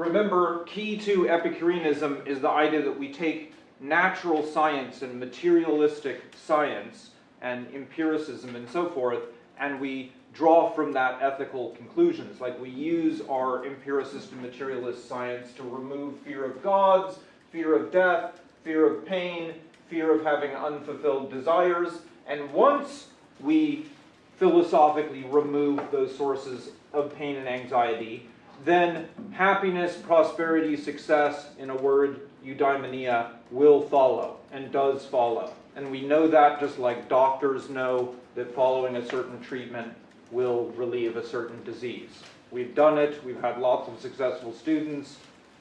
remember, key to Epicureanism is the idea that we take natural science and materialistic science and empiricism and so forth, and we draw from that ethical conclusions. Like we use our empiricist and materialist science to remove fear of gods, fear of death, fear of pain, fear of having unfulfilled desires, and once we philosophically remove those sources of pain and anxiety, then happiness, prosperity, success, in a word, eudaimonia, will follow and does follow. And we know that just like doctors know that following a certain treatment will relieve a certain disease. We've done it, we've had lots of successful students,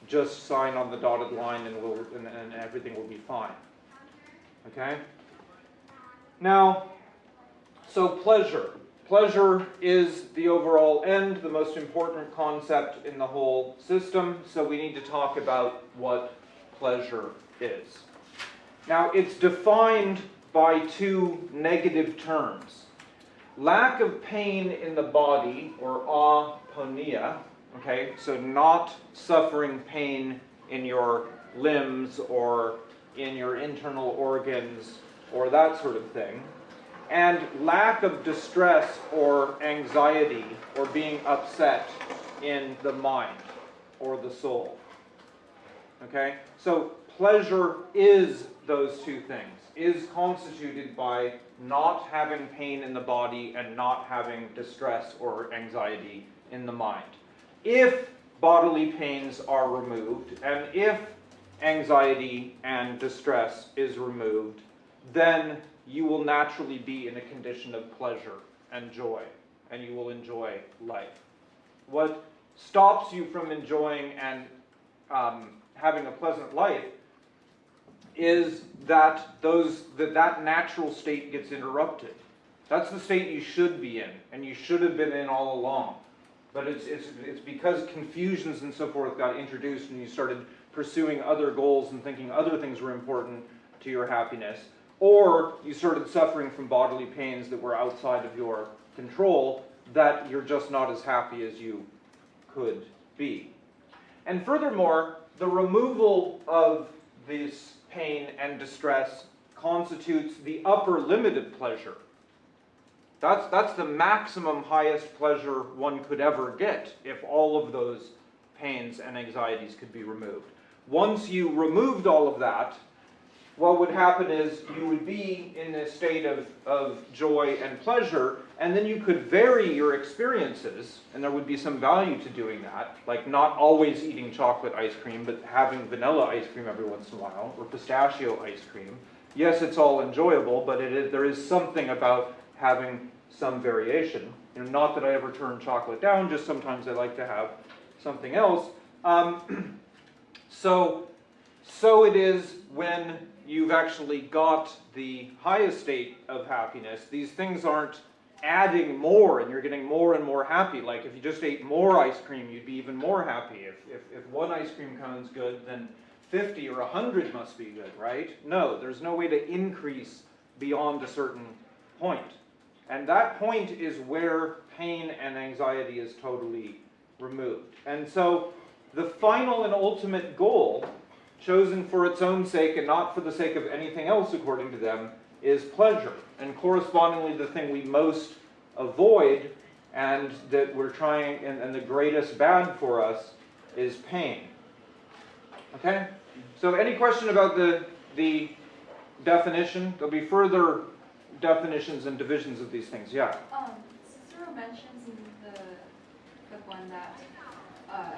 just sign on the dotted line and, we'll, and, and everything will be fine. Okay? Now, so pleasure. Pleasure is the overall end, the most important concept in the whole system, so we need to talk about what pleasure is. Now, it's defined by two negative terms. Lack of pain in the body, or aponia, okay, so not suffering pain in your limbs or in your internal organs or that sort of thing and lack of distress or anxiety or being upset in the mind or the soul. Okay? So pleasure is those two things, is constituted by not having pain in the body and not having distress or anxiety in the mind. If bodily pains are removed and if anxiety and distress is removed, then you will naturally be in a condition of pleasure and joy, and you will enjoy life. What stops you from enjoying and um, having a pleasant life is that those that, that natural state gets interrupted. That's the state you should be in, and you should have been in all along. But it's, it's, it's because confusions and so forth got introduced and you started pursuing other goals and thinking other things were important to your happiness or you started suffering from bodily pains that were outside of your control, that you're just not as happy as you could be. And furthermore, the removal of this pain and distress constitutes the upper limit of pleasure. That's, that's the maximum highest pleasure one could ever get if all of those pains and anxieties could be removed. Once you removed all of that, what would happen is you would be in this state of, of joy and pleasure, and then you could vary your experiences, and there would be some value to doing that, like not always eating chocolate ice cream, but having vanilla ice cream every once in a while, or pistachio ice cream. Yes, it's all enjoyable, but it is, there is something about having some variation. You know, not that I ever turn chocolate down, just sometimes I like to have something else. Um, so, so it is when you've actually got the highest state of happiness, these things aren't adding more and you're getting more and more happy. Like if you just ate more ice cream, you'd be even more happy. If, if, if one ice cream cone's good, then 50 or 100 must be good, right? No, there's no way to increase beyond a certain point. And that point is where pain and anxiety is totally removed. And so the final and ultimate goal chosen for its own sake and not for the sake of anything else according to them, is pleasure. And correspondingly, the thing we most avoid and that we're trying, and, and the greatest bad for us is pain. Okay? So any question about the, the definition? There'll be further definitions and divisions of these things. Yeah? Um, Cicero mentions in the, the one that uh,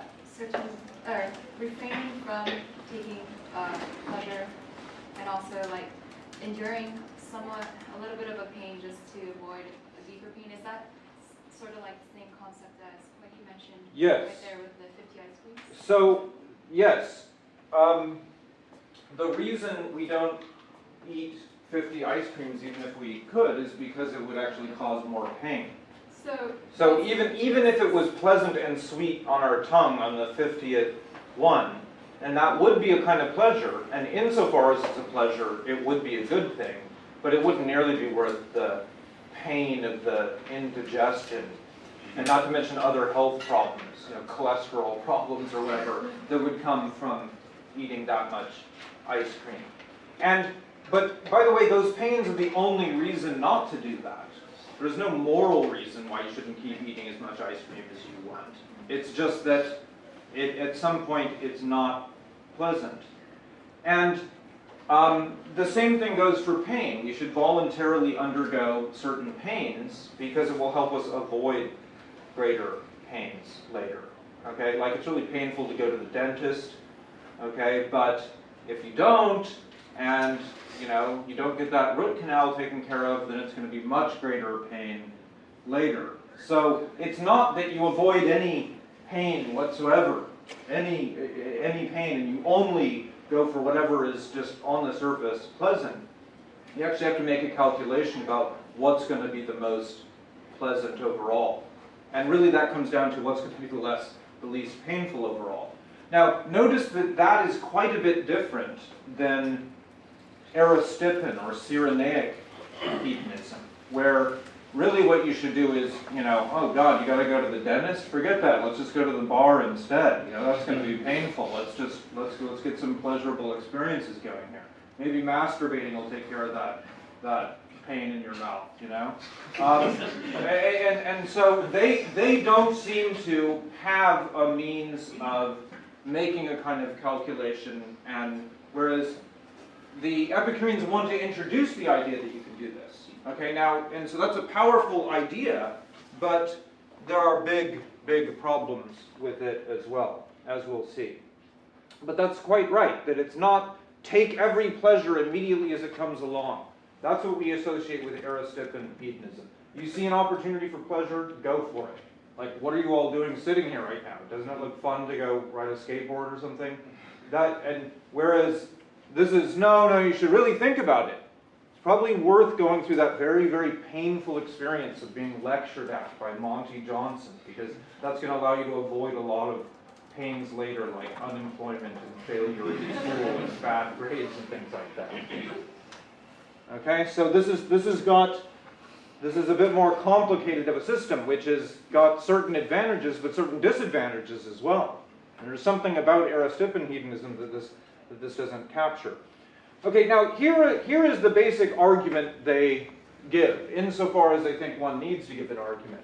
or refraining from taking uh, pleasure and also like enduring somewhat a little bit of a pain just to avoid a deeper pain. Is that sort of like the same concept as what you mentioned yes. right there with the 50 ice creams? So, yes. Um, the reason we don't eat 50 ice creams even if we could is because it would actually cause more pain. So, so even, even if it was pleasant and sweet on our tongue on the 50th one, and that would be a kind of pleasure, and insofar as it's a pleasure, it would be a good thing, but it wouldn't nearly be worth the pain of the indigestion And not to mention other health problems, you know, cholesterol problems or whatever, that would come from eating that much ice cream. And, but by the way, those pains are the only reason not to do that. There's no moral reason why you shouldn't keep eating as much ice cream as you want. It's just that it, at some point it's not pleasant. And um, the same thing goes for pain. We should voluntarily undergo certain pains because it will help us avoid greater pains later. Okay, like it's really painful to go to the dentist. Okay, but if you don't, and you know you don't get that root canal taken care of, then it's going to be much greater pain later. So it's not that you avoid any pain whatsoever, any any pain, and you only go for whatever is just on the surface pleasant. You actually have to make a calculation about what's going to be the most pleasant overall. And really that comes down to what's going to be the less, the least painful overall. Now, notice that that is quite a bit different than Aristippin or Cyrenaic hedonism, where really what you should do is, you know, oh God, you got to go to the dentist. Forget that. Let's just go to the bar instead. You know, that's going to be painful. Let's just let's let's get some pleasurable experiences going here. Maybe masturbating will take care of that that pain in your mouth. You know, um, and and so they they don't seem to have a means of making a kind of calculation, and whereas the Epicureans want to introduce the idea that you can do this. Okay, now, and so that's a powerful idea, but there are big, big problems with it as well, as we'll see. But that's quite right, that it's not take every pleasure immediately as it comes along. That's what we associate with Aristippin hedonism. You see an opportunity for pleasure, go for it. Like, what are you all doing sitting here right now? Doesn't it look fun to go ride a skateboard or something? That, and whereas this is, no, no, you should really think about it It's probably worth going through that very, very painful experience of being lectured at by Monty Johnson, because that's going to allow you to avoid a lot of pains later, like unemployment and failure in school and bad grades and things like that. Okay, so this is this has got this is a bit more complicated of a system, which has got certain advantages but certain disadvantages as well. And there's something about Aristippin hedonism that this that this doesn't capture. Okay, now here, here is the basic argument they give, insofar as they think one needs to give an argument.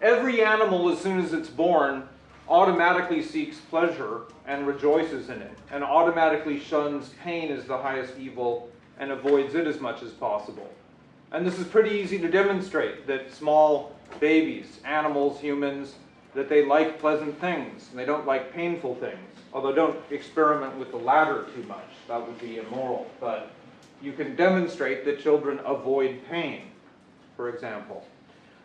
Every animal, as soon as it's born, automatically seeks pleasure and rejoices in it, and automatically shuns pain as the highest evil and avoids it as much as possible. And this is pretty easy to demonstrate that small babies, animals, humans, that they like pleasant things and they don't like painful things. Although don't experiment with the latter too much, that would be immoral. But you can demonstrate that children avoid pain, for example.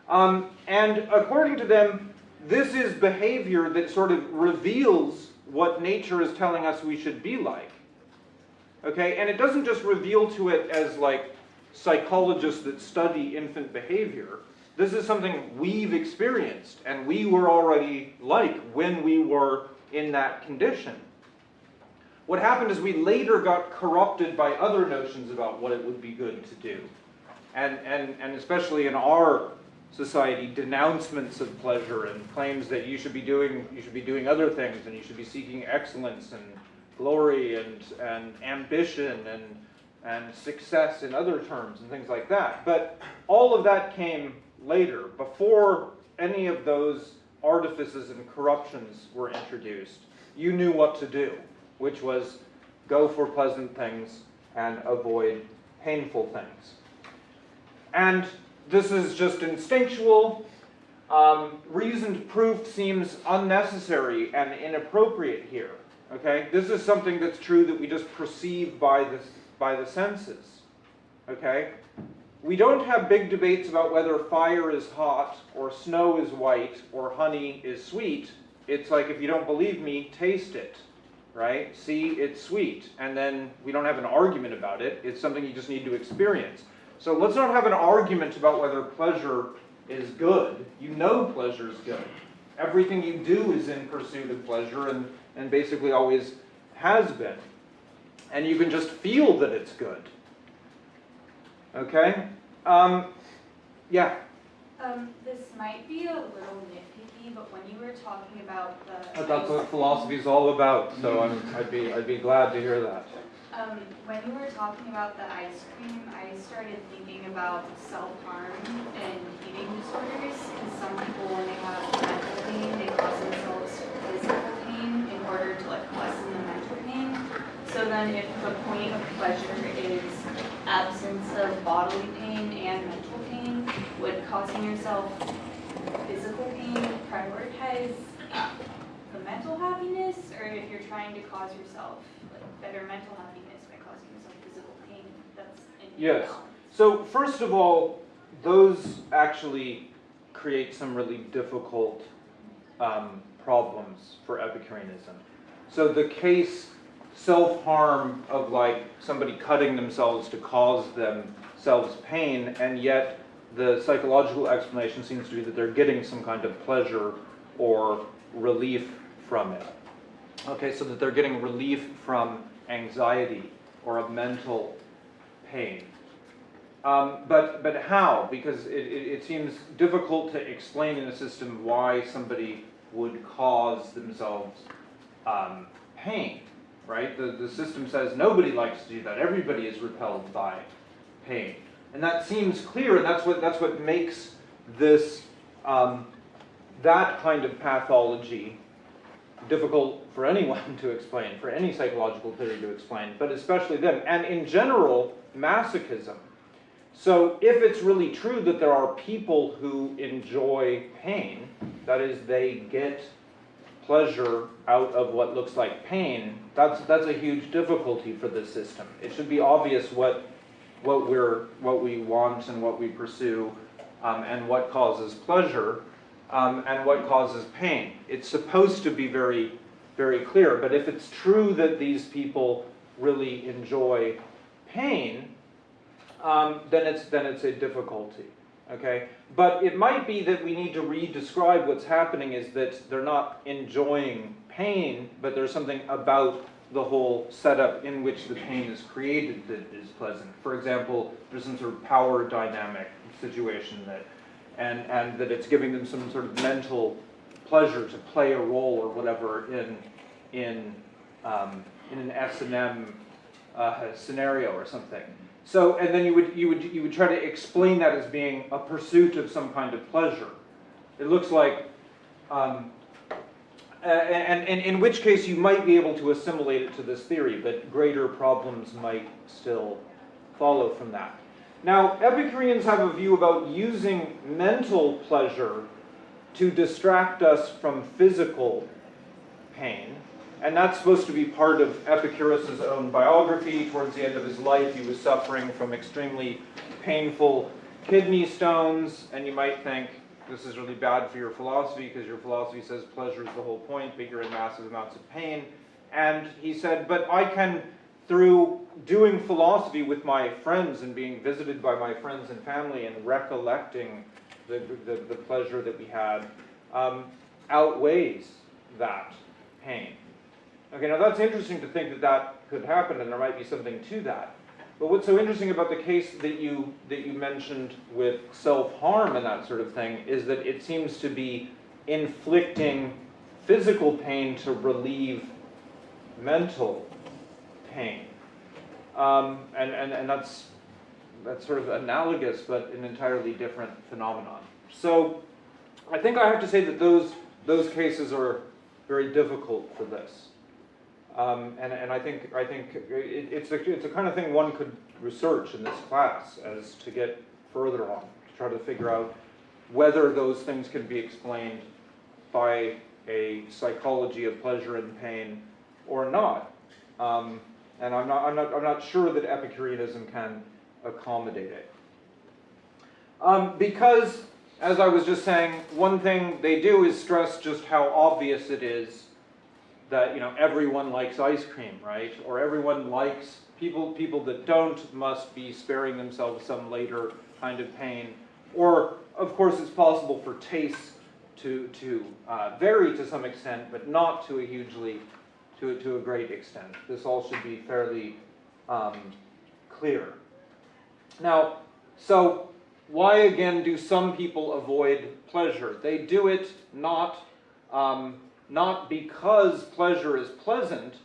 Um, and according to them, this is behavior that sort of reveals what nature is telling us we should be like. Okay, and it doesn't just reveal to it as like psychologists that study infant behavior. This is something we've experienced and we were already like when we were in that condition. What happened is we later got corrupted by other notions about what it would be good to do. And, and, and especially in our society, denouncements of pleasure and claims that you should be doing, you should be doing other things and you should be seeking excellence and glory and, and ambition and, and success in other terms and things like that. But all of that came later, before any of those artifices and corruptions were introduced, you knew what to do, which was go for pleasant things and avoid painful things. And this is just instinctual. Um, reasoned proof seems unnecessary and inappropriate here. Okay, this is something that's true that we just perceive by the by the senses. Okay, we don't have big debates about whether fire is hot, or snow is white, or honey is sweet. It's like, if you don't believe me, taste it, right? See, it's sweet. And then we don't have an argument about it. It's something you just need to experience. So let's not have an argument about whether pleasure is good. You know pleasure is good. Everything you do is in pursuit of pleasure and, and basically always has been. And you can just feel that it's good. Okay? Um, yeah. Um, this might be a little nitpicky, but when you were talking about the. But that's what philosophy is all about, so I'm, I'd be, I'd be glad to hear that. Um, when you were talking about the ice cream, I started thinking about self-harm and eating disorders. Because some people, when they have mental pain, they cause themselves physical pain in order to like lessen the mental pain. So then if the point of pleasure absence of bodily pain and mental pain, would causing yourself physical pain prioritize the mental happiness, or if you're trying to cause yourself like better mental happiness by causing yourself physical pain, that's in Yes. balance. So first of all, those actually create some really difficult um, problems for Epicureanism. So the case self-harm of like somebody cutting themselves to cause themselves pain, and yet the psychological explanation seems to be that they're getting some kind of pleasure or relief from it. Okay, so that they're getting relief from anxiety or a mental pain. Um, but, but how? Because it, it, it seems difficult to explain in a system why somebody would cause themselves um, pain, right? The, the system says nobody likes to do that. Everybody is repelled by pain. And that seems clear, and that's what, that's what makes this, um, that kind of pathology difficult for anyone to explain, for any psychological theory to explain, but especially them. And in general, masochism. So if it's really true that there are people who enjoy pain, that is, they get pleasure out of what looks like pain, that's, that's a huge difficulty for this system. It should be obvious what, what we're, what we want and what we pursue, um, and what causes pleasure, um, and what causes pain. It's supposed to be very, very clear, but if it's true that these people really enjoy pain, um, then it's then it's a difficulty. Okay, but it might be that we need to re-describe what's happening is that they're not enjoying pain, but there's something about the whole setup in which the pain is created that is pleasant. For example, there's some sort of power dynamic situation that, and and that it's giving them some sort of mental pleasure to play a role or whatever in in um, in an S and M uh, scenario or something. So, and then you would, you would, you would try to explain that as being a pursuit of some kind of pleasure. It looks like, um, and, and in which case you might be able to assimilate it to this theory, but greater problems might still follow from that. Now, Epicureans have a view about using mental pleasure to distract us from physical pain. And that's supposed to be part of Epicurus' own biography. Towards the end of his life, he was suffering from extremely painful kidney stones. And you might think, this is really bad for your philosophy because your philosophy says pleasure is the whole point, but you're in massive amounts of pain. And he said, but I can, through doing philosophy with my friends and being visited by my friends and family and recollecting the, the, the pleasure that we had, um, outweighs that pain. Okay, now that's interesting to think that that could happen, and there might be something to that. But what's so interesting about the case that you that you mentioned with self-harm and that sort of thing is that it seems to be inflicting physical pain to relieve mental pain, um, and, and and that's that's sort of analogous, but an entirely different phenomenon. So, I think I have to say that those those cases are very difficult for this. Um, and, and I think, I think it, it's, a, it's a kind of thing one could research in this class as to get further on, to try to figure out whether those things can be explained by a psychology of pleasure and pain or not. Um, and I'm not, I'm, not, I'm not sure that Epicureanism can accommodate it. Um, because, as I was just saying, one thing they do is stress just how obvious it is that you know everyone likes ice cream, right? Or everyone likes people people that don't must be sparing themselves some later kind of pain. Or of course, it's possible for tastes to to uh, vary to some extent, but not to a hugely to to a great extent. This all should be fairly um, clear. Now, so why again do some people avoid pleasure? They do it not, um, not because pleasure is pleasant,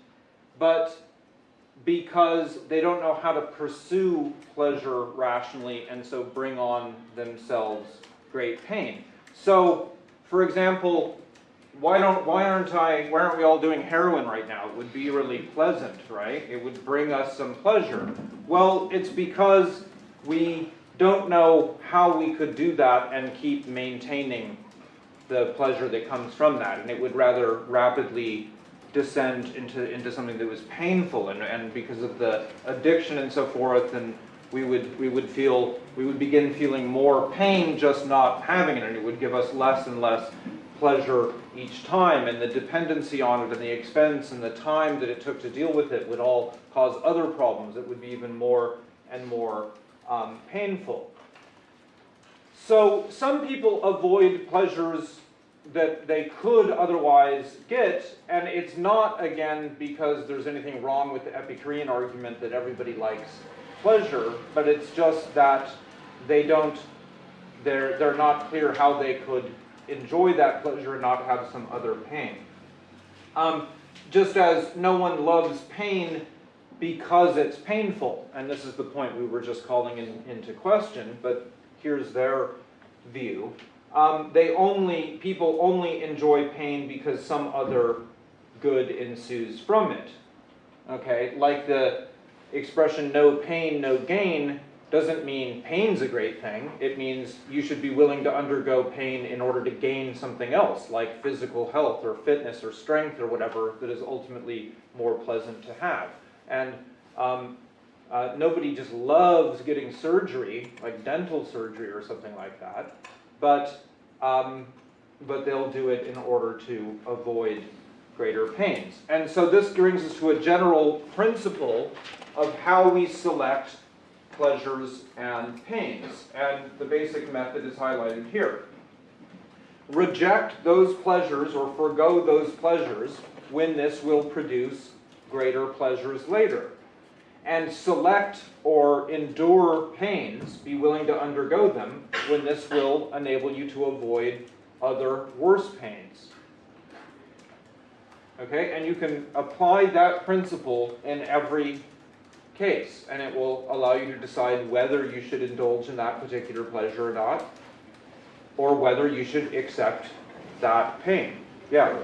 but because they don't know how to pursue pleasure rationally and so bring on themselves great pain. So, for example, why don't why aren't I why aren't we all doing heroin right now? It would be really pleasant, right? It would bring us some pleasure. Well, it's because we don't know how we could do that and keep maintaining the pleasure that comes from that. And it would rather rapidly descend into, into something that was painful and, and because of the addiction and so forth and we would, we would feel, we would begin feeling more pain just not having it and it would give us less and less pleasure each time and the dependency on it and the expense and the time that it took to deal with it would all cause other problems. It would be even more and more um, painful. So some people avoid pleasures that they could otherwise get, and it's not, again, because there's anything wrong with the Epicurean argument that everybody likes pleasure, but it's just that they don't, they're, they're not clear how they could enjoy that pleasure and not have some other pain. Um, just as no one loves pain because it's painful, and this is the point we were just calling in, into question, but here's their view. Um, they only, people only enjoy pain because some other good ensues from it. Okay, like the expression no pain, no gain doesn't mean pain's a great thing. It means you should be willing to undergo pain in order to gain something else, like physical health or fitness or strength or whatever that is ultimately more pleasant to have. And um, uh, nobody just loves getting surgery, like dental surgery or something like that, but, um, but they'll do it in order to avoid greater pains. And so this brings us to a general principle of how we select pleasures and pains. And the basic method is highlighted here. Reject those pleasures or forego those pleasures when this will produce greater pleasures later. And select or endure pains, be willing to undergo them, when this will enable you to avoid other worse pains. Okay, and you can apply that principle in every case, and it will allow you to decide whether you should indulge in that particular pleasure or not, or whether you should accept that pain. Yeah.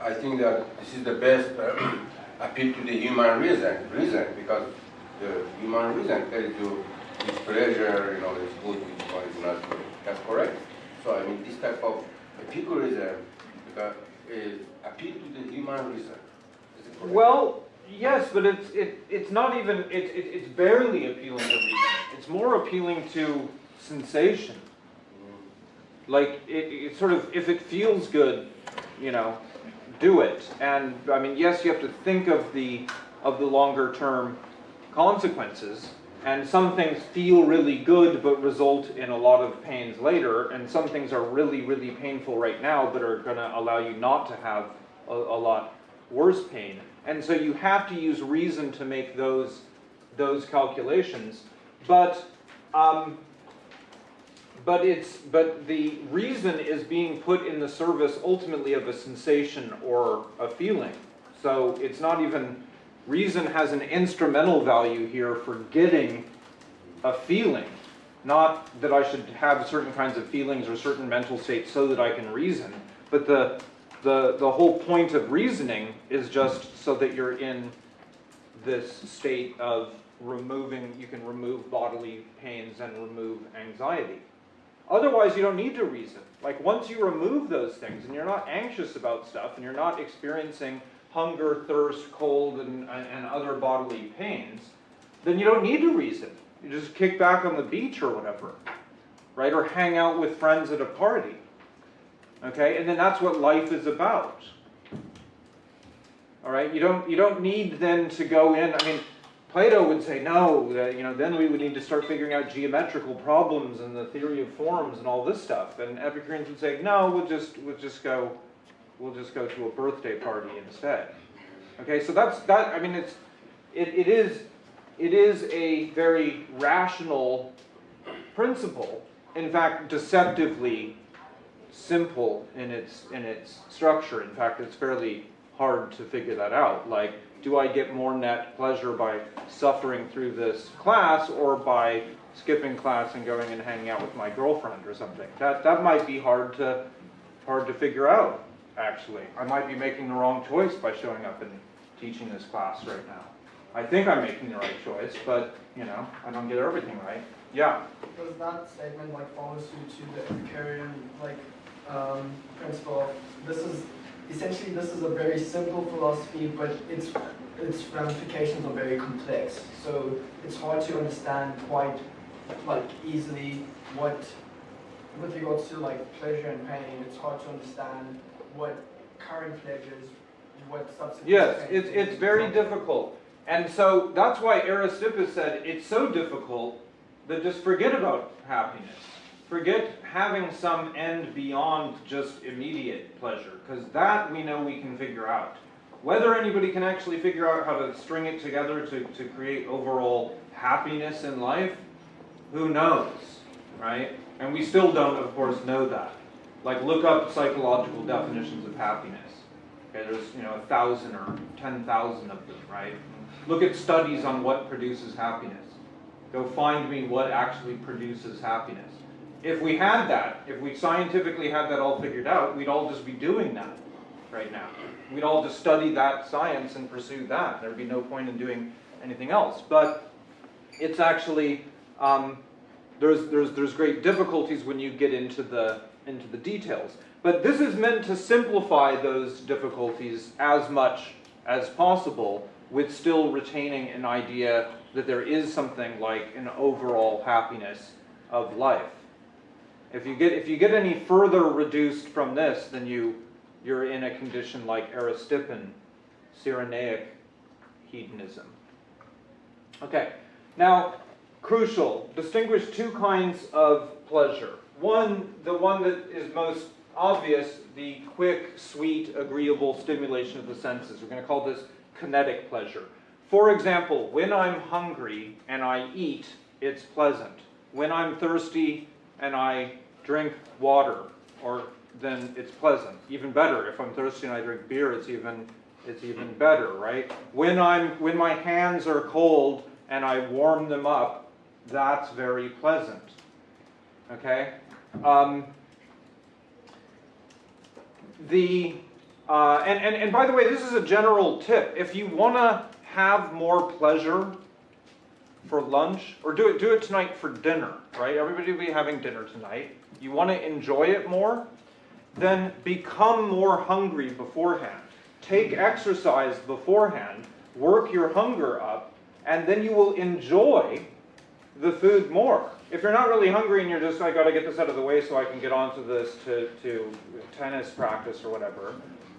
I think that this is the best uh, appeal to the human reason, reason because the human reason tells you this pleasure, you know, is good, which one is not good. That's correct. So I mean, this type of because, is appeal to the human reason. Is it? Well, yes, but it's it, it's not even it, it, it's barely appealing to reason. It's more appealing to sensation. Mm-hmm. Like it, it sort of if it feels good, you know, do it. And I mean, yes, you have to think of the of the longer term consequences. And some things feel really good but result in a lot of pains later, and some things are really, really painful right now but are going to allow you not to have a, a lot worse pain. And so you have to use reason to make those, those calculations. But, um, but, it's, but the reason is being put in the service ultimately of a sensation or a feeling. So it's not even, reason has an instrumental value here for getting a feeling. Not that I should have certain kinds of feelings or certain mental states so that I can reason, but the, the, the whole point of reasoning is just so that you're in this state of removing, you can remove bodily pains and remove anxiety. Otherwise, you don't need to reason. Like once you remove those things and you're not anxious about stuff and you're not experiencing hunger, thirst, cold, and, and other bodily pains, then you don't need to reason. You just kick back on the beach or whatever, right? Or hang out with friends at a party. Okay, and then that's what life is about. All right, you don't you don't need then to go in. I mean, Plato would say no. That, you know, then we would need to start figuring out geometrical problems and the theory of forms and all this stuff. And Epicureans would say no. We'll just we'll just go we'll just go to a birthday party instead. Okay, so that's that. I mean, it's it, it is it is a very rational principle, in fact, deceptively simple in its, in its structure. In fact, it's fairly hard to figure that out. Like, do I get more net pleasure by suffering through this class or by skipping class and going and hanging out with my girlfriend or something? That, that might be hard to, hard to figure out, actually. I might be making the wrong choice by showing up and teaching this class right now. I think I'm making the right choice, but, you know, I don't get everything right. Yeah, Does that statement like follow suit to the Epicurean like um, principle? This is essentially this is a very simple philosophy, but its its ramifications are very complex. So it's hard to understand quite like easily what with regards to like pleasure and pain. It's hard to understand what current pleasures, what subsequent. yes, it's, it's is. very difficult. And so that's why Aristippus said it's so difficult that just forget about happiness. Forget having some end beyond just immediate pleasure, because that we know we can figure out. Whether anybody can actually figure out how to string it together to, to create overall happiness in life, who knows, right? And we still don't, of course, know that. Like, look up psychological definitions of happiness. Okay, there's, you know, a thousand or ten thousand of them, right? Look at studies on what produces happiness. Go find me what actually produces happiness. If we had that, if we scientifically had that all figured out, we'd all just be doing that right now. We'd all just study that science and pursue that. There'd be no point in doing anything else. But it's actually um, there's there's there's great difficulties when you get into the into the details. But this is meant to simplify those difficulties as much as possible, with still retaining an idea that there is something like an overall happiness of life. If you get if you get any further reduced from this, then you you're in a condition like Aristippin, Cyrenaic hedonism. Okay, now crucial, distinguish two kinds of pleasure. One, the one that is most obvious, the quick, sweet, agreeable stimulation of the senses. We're going to call this kinetic pleasure. For example, when I'm hungry and I eat, it's pleasant. When I'm thirsty and I drink water, or then it's pleasant. Even better, if I'm thirsty and I drink beer, it's even it's even better, right? When I'm when my hands are cold and I warm them up, that's very pleasant. Okay? Um, the uh, and, and, and by the way, this is a general tip. If you want to have more pleasure for lunch, or do it do it tonight for dinner, right? Everybody will be having dinner tonight. You want to enjoy it more, then become more hungry beforehand. Take exercise beforehand, work your hunger up, and then you will enjoy the food more. If you're not really hungry and you're just, I gotta get this out of the way so I can get onto this to, to tennis practice or whatever,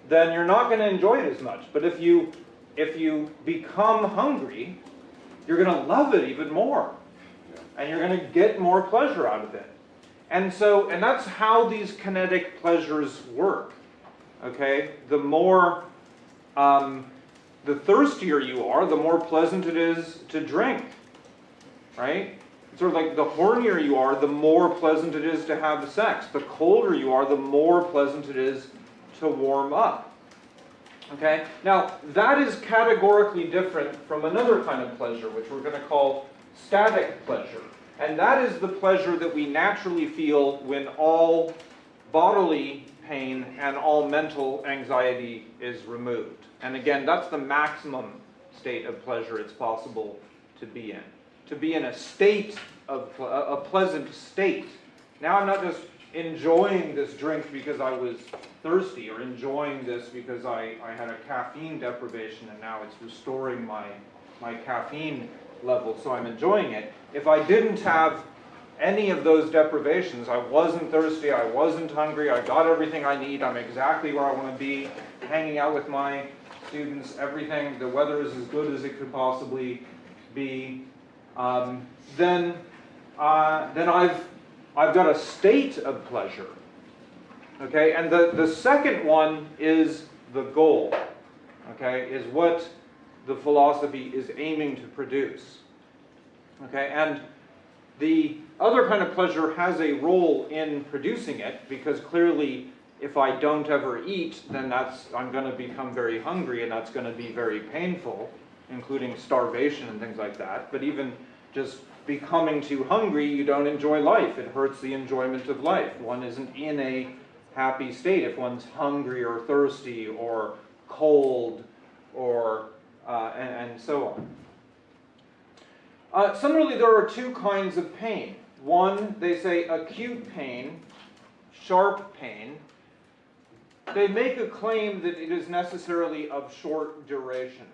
then you're not gonna enjoy it as much. But if you, if you become hungry, you're gonna love it even more. And you're gonna get more pleasure out of it. And so, and that's how these kinetic pleasures work. Okay? The more, um, the thirstier you are, the more pleasant it is to drink. Right? Sort of like the hornier you are, the more pleasant it is to have sex. The colder you are, the more pleasant it is to warm up. Okay? Now, that is categorically different from another kind of pleasure, which we're going to call static pleasure. And that is the pleasure that we naturally feel when all bodily pain and all mental anxiety is removed. And again, that's the maximum state of pleasure it's possible to be in. To be in a state of a pleasant state. Now I'm not just enjoying this drink because I was thirsty or enjoying this because I, I had a caffeine deprivation and now it's restoring my, my caffeine level, so I'm enjoying it. If I didn't have any of those deprivations, I wasn't thirsty, I wasn't hungry, I got everything I need, I'm exactly where I want to be, hanging out with my students, everything, the weather is as good as it could possibly be, um, then, uh, then I've, I've got a state of pleasure. Okay, and the, the second one is the goal, okay, is what the philosophy is aiming to produce. Okay, and The other kind of pleasure has a role in producing it because clearly if I don't ever eat, then that's, I'm gonna become very hungry and that's gonna be very painful, including starvation and things like that. But even just becoming too hungry, you don't enjoy life. It hurts the enjoyment of life. One isn't in a happy state if one's hungry or thirsty or cold or, uh, and, and so on. Uh, similarly, there are two kinds of pain. One, they say acute pain, sharp pain. They make a claim that it is necessarily of short duration.